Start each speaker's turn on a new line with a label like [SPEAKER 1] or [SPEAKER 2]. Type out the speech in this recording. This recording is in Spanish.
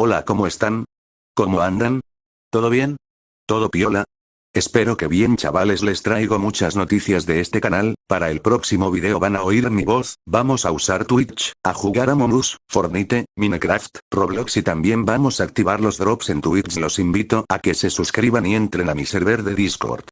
[SPEAKER 1] Hola ¿cómo están? ¿Cómo andan? ¿Todo bien? ¿Todo piola? Espero que bien chavales les traigo muchas noticias de este canal, para el próximo video van a oír mi voz, vamos a usar Twitch, a jugar a Us, Fornite, Minecraft, Roblox y también vamos a activar los drops en Twitch los invito a que se suscriban y entren a mi server de Discord.